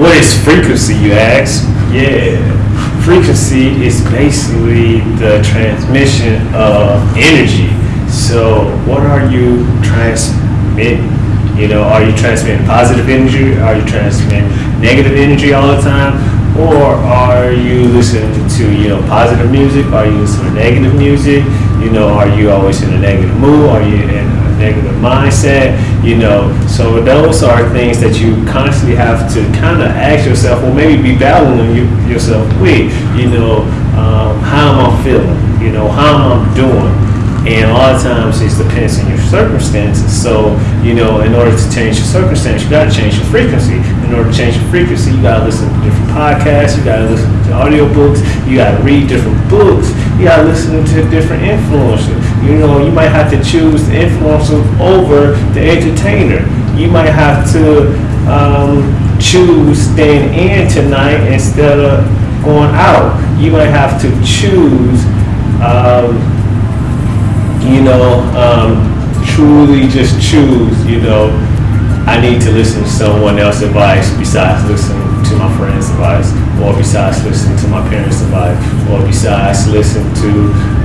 What is frequency, you ask? Yeah, frequency is basically the transmission of energy. So, what are you transmitting? You know, are you transmitting positive energy? Are you transmitting negative energy all the time? Or are you listening to, you know, positive music? Are you listening to negative music? You know, are you always in a negative mood? Are you in a negative mindset? You know, so those are things that you constantly have to kind of ask yourself, or maybe be battling you, yourself with, you know, um, how am I feeling? You know, how am I doing? And a lot of times it depends on your circumstances. So, you know, in order to change your circumstance, you got to change your frequency. In order to change your frequency, you got to listen to different podcasts, you got to listen to audiobooks, you got to read different books, you got to listen to different influencers. You know, you might have to choose the influencer over the entertainer. You might have to um, choose staying in tonight instead of going out. You might have to choose. Um, you know, um, truly just choose, you know, I need to listen to someone else's advice besides listening to my friend's advice, or besides listening to my parents' advice, or besides listening to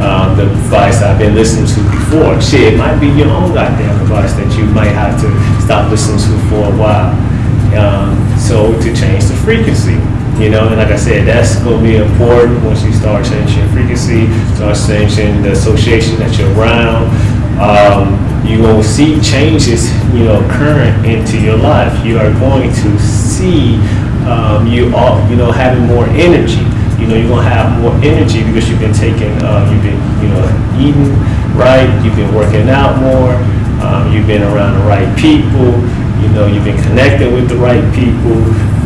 um, the advice I've been listening to before. Shit, it might be your own goddamn advice that you might have to stop listening to for a while. Um, so to change the frequency. You know, and like I said, that's going to be important once you start changing frequency, start changing the association that you're around. Um, going to see changes, you know, current into your life. You are going to see um, you all, you know, having more energy. You know, you're going to have more energy because you've been taking, uh, you've been, you know, eating right, you've been working out more, um, you've been around the right people, you know, you've been connecting with the right people,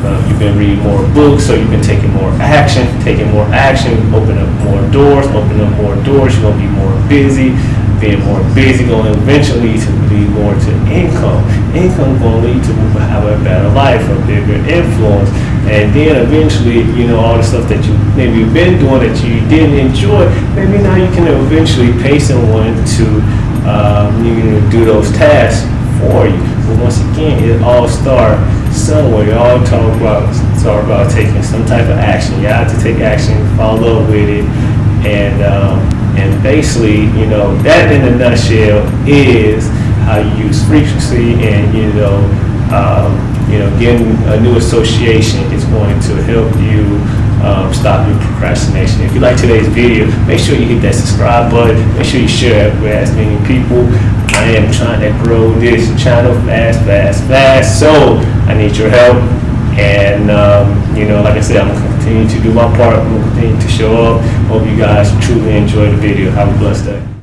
uh, you've been reading more books, so you've been taking more action, taking more action, open up more doors, open up more doors, you're gonna be more busy, being more busy gonna eventually to lead more to income. Income gonna lead to have a better life, a bigger influence, and then eventually, you know, all the stuff that you maybe you've been doing that you didn't enjoy, maybe now you can eventually pay someone to um, you know, do those tasks for you. But once again, it all starts somewhere. You all talk about talk about taking some type of action. You have to take action, follow up with it, and um, and basically, you know, that in a nutshell is use frequency, and you know, um, you know, getting a new association is going to help you. Um, stop your procrastination. If you like today's video, make sure you hit that subscribe button. Make sure you share it with as many people. I am trying to grow this channel fast, fast, fast. So I need your help. And, um, you know, like I said, I'm going to continue to do my part. I'm going to continue to show up. Hope you guys truly enjoy the video. Have a blessed day.